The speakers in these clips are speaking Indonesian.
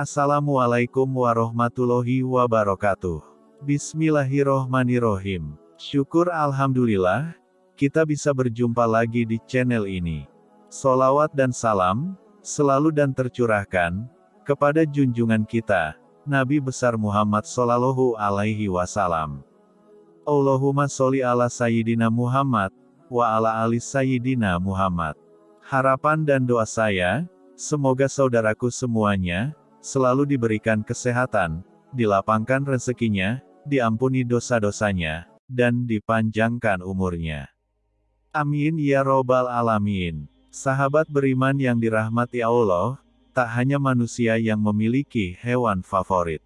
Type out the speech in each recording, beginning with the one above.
Assalamualaikum warahmatullahi wabarakatuh. Bismillahirrohmanirrohim. Syukur Alhamdulillah, kita bisa berjumpa lagi di channel ini. Solawat dan salam, selalu dan tercurahkan, kepada junjungan kita, Nabi besar Muhammad Sallallahu Alaihi Wasallam. Allahumma sholli ala Sayyidina Muhammad, wa ala ali Sayyidina Muhammad. Harapan dan doa saya, semoga saudaraku semuanya, selalu diberikan kesehatan, dilapangkan rezekinya, diampuni dosa-dosanya, dan dipanjangkan umurnya. Amin ya robbal alamin. Sahabat beriman yang dirahmati Allah, tak hanya manusia yang memiliki hewan favorit.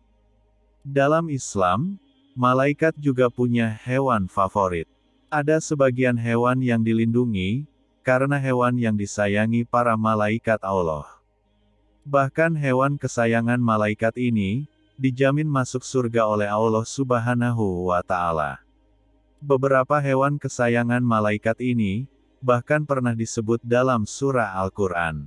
Dalam Islam, malaikat juga punya hewan favorit. Ada sebagian hewan yang dilindungi, karena hewan yang disayangi para malaikat Allah. Bahkan hewan kesayangan malaikat ini, dijamin masuk surga oleh Allah Subhanahu wa Ta'ala. Beberapa hewan kesayangan malaikat ini bahkan pernah disebut dalam surah Al-Quran.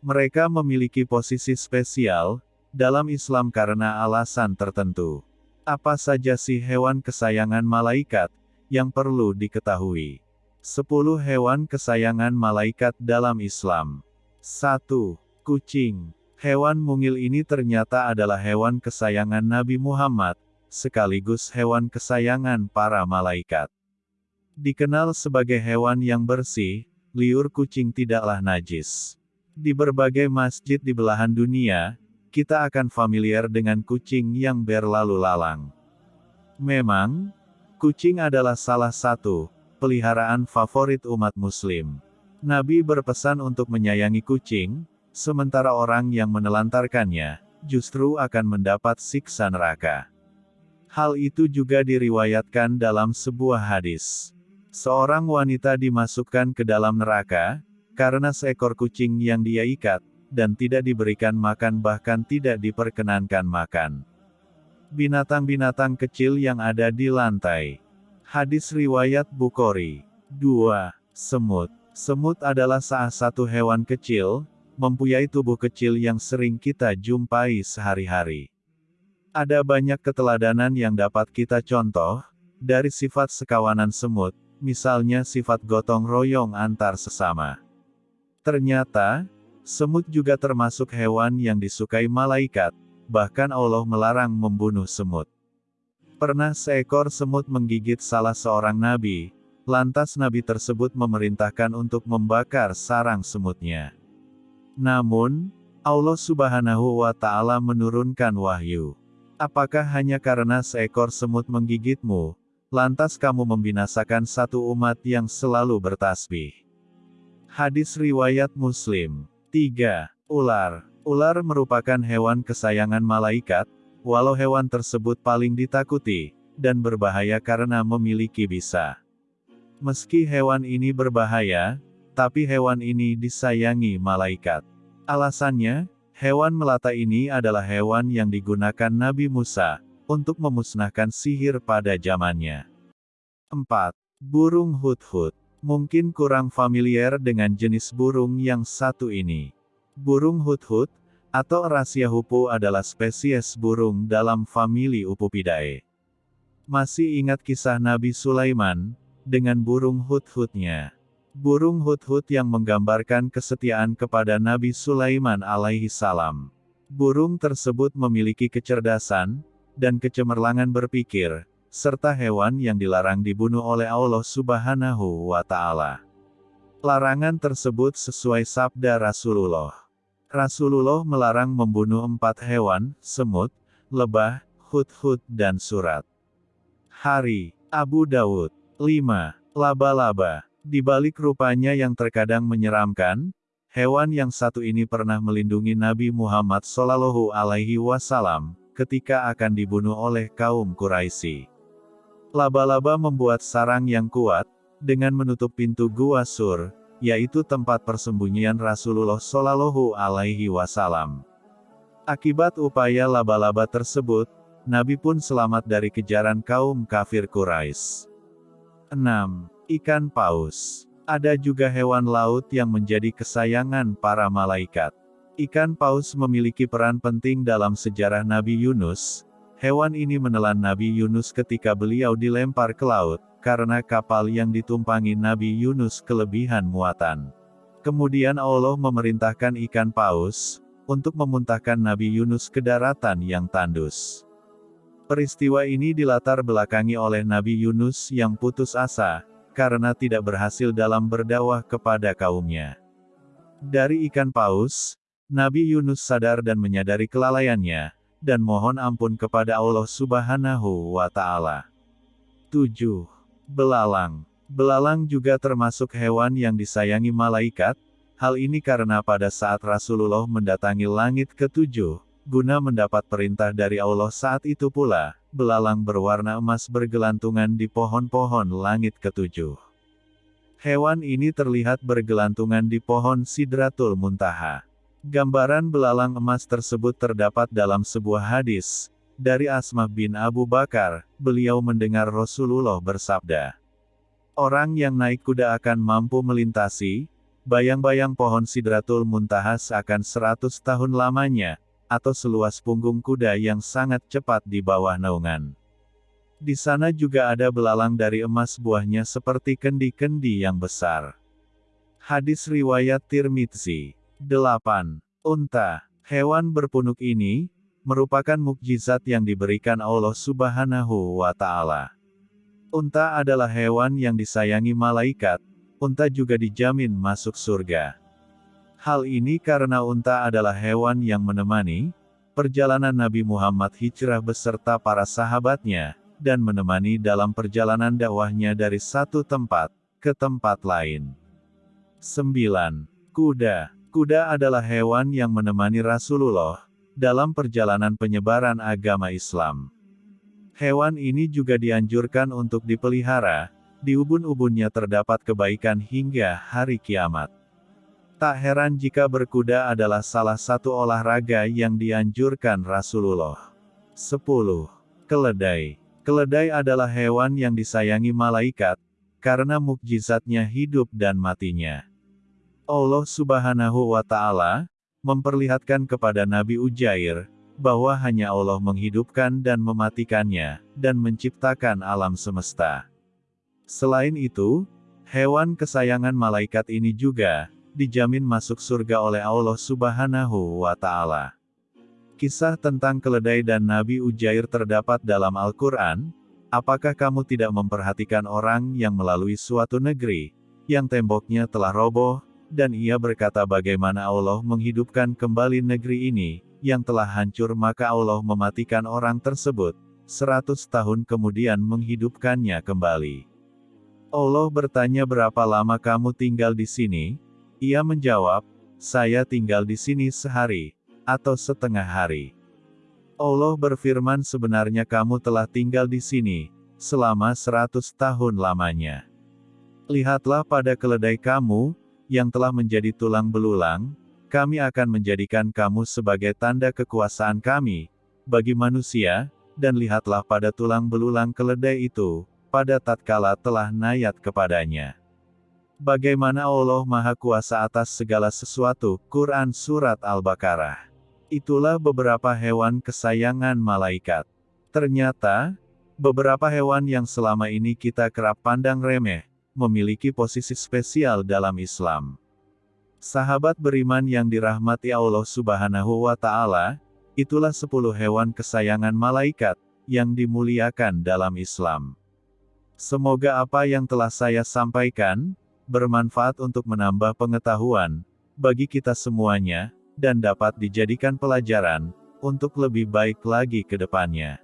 Mereka memiliki posisi spesial dalam Islam karena alasan tertentu. Apa saja sih hewan kesayangan malaikat yang perlu diketahui? 10 hewan kesayangan malaikat dalam Islam. 1. Kucing Hewan mungil ini ternyata adalah hewan kesayangan Nabi Muhammad, sekaligus hewan kesayangan para malaikat. Dikenal sebagai hewan yang bersih, liur kucing tidaklah najis. Di berbagai masjid di belahan dunia, kita akan familiar dengan kucing yang berlalu lalang. Memang, kucing adalah salah satu peliharaan favorit umat Muslim. Nabi berpesan untuk menyayangi kucing, Sementara orang yang menelantarkannya, justru akan mendapat siksa neraka. Hal itu juga diriwayatkan dalam sebuah hadis. Seorang wanita dimasukkan ke dalam neraka, karena seekor kucing yang dia ikat, dan tidak diberikan makan bahkan tidak diperkenankan makan. Binatang-binatang kecil yang ada di lantai. Hadis Riwayat Bukhari. 2. Semut. Semut adalah salah satu hewan kecil, mempunyai tubuh kecil yang sering kita jumpai sehari-hari. Ada banyak keteladanan yang dapat kita contoh, dari sifat sekawanan semut, misalnya sifat gotong royong antar sesama. Ternyata, semut juga termasuk hewan yang disukai malaikat, bahkan Allah melarang membunuh semut. Pernah seekor semut menggigit salah seorang nabi, lantas nabi tersebut memerintahkan untuk membakar sarang semutnya. Namun, Allah subhanahu wa ta'ala menurunkan wahyu. Apakah hanya karena seekor semut menggigitmu, lantas kamu membinasakan satu umat yang selalu bertasbih? Hadis Riwayat Muslim 3. Ular Ular merupakan hewan kesayangan malaikat, walau hewan tersebut paling ditakuti, dan berbahaya karena memiliki bisa. Meski hewan ini berbahaya, tapi hewan ini disayangi malaikat. Alasannya, hewan melata ini adalah hewan yang digunakan Nabi Musa untuk memusnahkan sihir pada zamannya. 4. Burung hut-hut. Mungkin kurang familiar dengan jenis burung yang satu ini. Burung hut-hut, atau Rasia hupu adalah spesies burung dalam famili Upupidae. Masih ingat kisah Nabi Sulaiman, dengan burung hut-hutnya. Burung hut-hut yang menggambarkan kesetiaan kepada Nabi Sulaiman alaihi salam. Burung tersebut memiliki kecerdasan, dan kecemerlangan berpikir, serta hewan yang dilarang dibunuh oleh Allah subhanahu wa ta'ala. Larangan tersebut sesuai sabda Rasulullah. Rasulullah melarang membunuh empat hewan, semut, lebah, hut-hut dan surat. Hari, Abu Dawud. 5. Laba-laba. Di balik rupanya yang terkadang menyeramkan, hewan yang satu ini pernah melindungi Nabi Muhammad Shallallahu Alaihi Wasallam ketika akan dibunuh oleh kaum Quraisy. Laba-laba membuat sarang yang kuat dengan menutup pintu gua Sur, yaitu tempat persembunyian Rasulullah Shallallahu Alaihi Wasallam. Akibat upaya laba-laba tersebut, Nabi pun selamat dari kejaran kaum kafir Quraisy. 6. Ikan paus. Ada juga hewan laut yang menjadi kesayangan para malaikat. Ikan paus memiliki peran penting dalam sejarah Nabi Yunus. Hewan ini menelan Nabi Yunus ketika beliau dilempar ke laut, karena kapal yang ditumpangi Nabi Yunus kelebihan muatan. Kemudian Allah memerintahkan ikan paus, untuk memuntahkan Nabi Yunus ke daratan yang tandus. Peristiwa ini dilatar belakangi oleh Nabi Yunus yang putus asa, karena tidak berhasil dalam berdakwah kepada kaumnya. Dari ikan paus, Nabi Yunus sadar dan menyadari kelalaiannya, dan mohon ampun kepada Allah subhanahu wa ta'ala. 7. Belalang Belalang juga termasuk hewan yang disayangi malaikat, hal ini karena pada saat Rasulullah mendatangi langit ketujuh, Guna mendapat perintah dari Allah saat itu pula, belalang berwarna emas bergelantungan di pohon-pohon langit ketujuh. Hewan ini terlihat bergelantungan di pohon Sidratul Muntaha. Gambaran belalang emas tersebut terdapat dalam sebuah hadis, dari Asmah bin Abu Bakar, beliau mendengar Rasulullah bersabda. Orang yang naik kuda akan mampu melintasi, bayang-bayang pohon Sidratul Muntaha seakan seratus tahun lamanya, atau seluas punggung kuda yang sangat cepat di bawah naungan. Di sana juga ada belalang dari emas buahnya seperti kendi-kendi yang besar. Hadis Riwayat Tirmidzi 8. Unta, hewan berpunuk ini, merupakan mukjizat yang diberikan Allah subhanahu wa ta'ala. Unta adalah hewan yang disayangi malaikat, unta juga dijamin masuk surga. Hal ini karena unta adalah hewan yang menemani perjalanan Nabi Muhammad hijrah beserta para sahabatnya, dan menemani dalam perjalanan dakwahnya dari satu tempat ke tempat lain. 9. Kuda Kuda adalah hewan yang menemani Rasulullah dalam perjalanan penyebaran agama Islam. Hewan ini juga dianjurkan untuk dipelihara, di ubun-ubunnya terdapat kebaikan hingga hari kiamat. Tak heran jika berkuda adalah salah satu olahraga yang dianjurkan Rasulullah. 10. Keledai Keledai adalah hewan yang disayangi malaikat, karena mukjizatnya hidup dan matinya. Allah subhanahu wa ta'ala, memperlihatkan kepada Nabi Ujair, bahwa hanya Allah menghidupkan dan mematikannya, dan menciptakan alam semesta. Selain itu, hewan kesayangan malaikat ini juga, dijamin masuk surga oleh Allah Subhanahu wa Ta'ala. Kisah tentang keledai dan Nabi Ujair terdapat dalam Al-Quran. Apakah kamu tidak memperhatikan orang yang melalui suatu negeri, yang temboknya telah roboh, dan ia berkata bagaimana Allah menghidupkan kembali negeri ini, yang telah hancur maka Allah mematikan orang tersebut, seratus tahun kemudian menghidupkannya kembali. Allah bertanya berapa lama kamu tinggal di sini, ia menjawab, saya tinggal di sini sehari, atau setengah hari. Allah berfirman sebenarnya kamu telah tinggal di sini, selama seratus tahun lamanya. Lihatlah pada keledai kamu, yang telah menjadi tulang belulang, kami akan menjadikan kamu sebagai tanda kekuasaan kami, bagi manusia, dan lihatlah pada tulang belulang keledai itu, pada tatkala telah nayat kepadanya. Bagaimana Allah Maha Kuasa atas segala sesuatu, Quran Surat Al-Baqarah. Itulah beberapa hewan kesayangan malaikat. Ternyata, beberapa hewan yang selama ini kita kerap pandang remeh, memiliki posisi spesial dalam Islam. Sahabat beriman yang dirahmati Allah Subhanahu wa Ta'ala, itulah sepuluh hewan kesayangan malaikat yang dimuliakan dalam Islam. Semoga apa yang telah saya sampaikan bermanfaat untuk menambah pengetahuan bagi kita semuanya, dan dapat dijadikan pelajaran untuk lebih baik lagi ke depannya.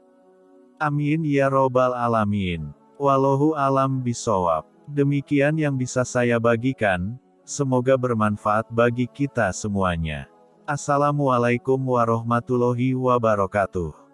Amin ya Robbal 'Alamin. Wallahu alam bisawab. Demikian yang bisa saya bagikan, semoga bermanfaat bagi kita semuanya. Assalamualaikum warahmatullahi wabarakatuh.